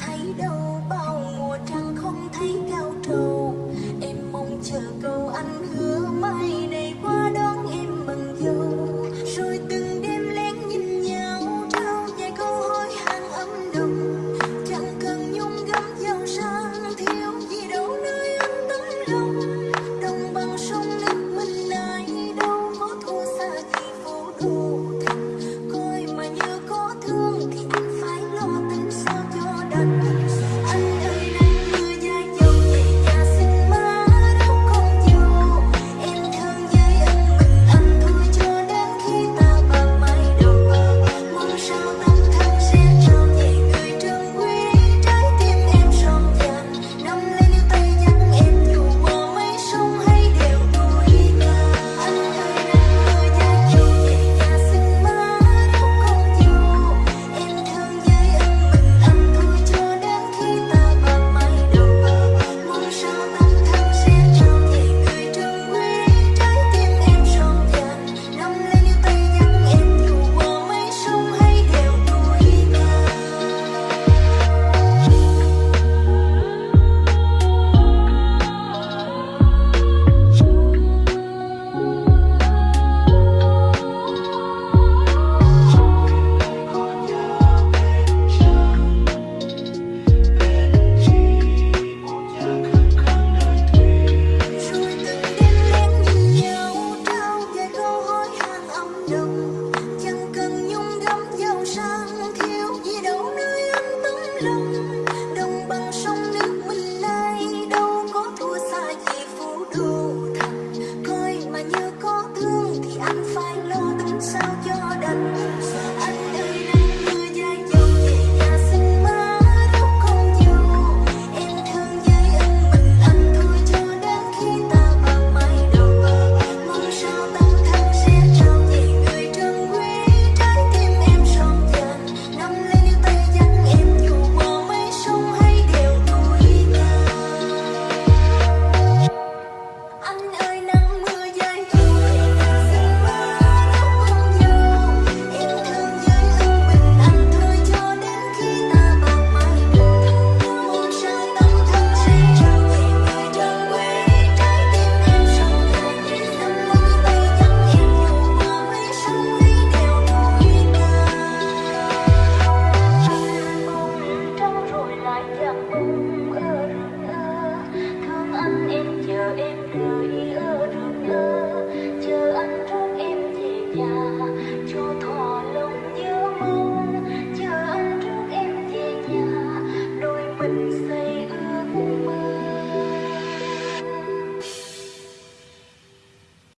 thấy đâu bao mùa trăng không thấy cao trầu. Em mong chờ câu 龙。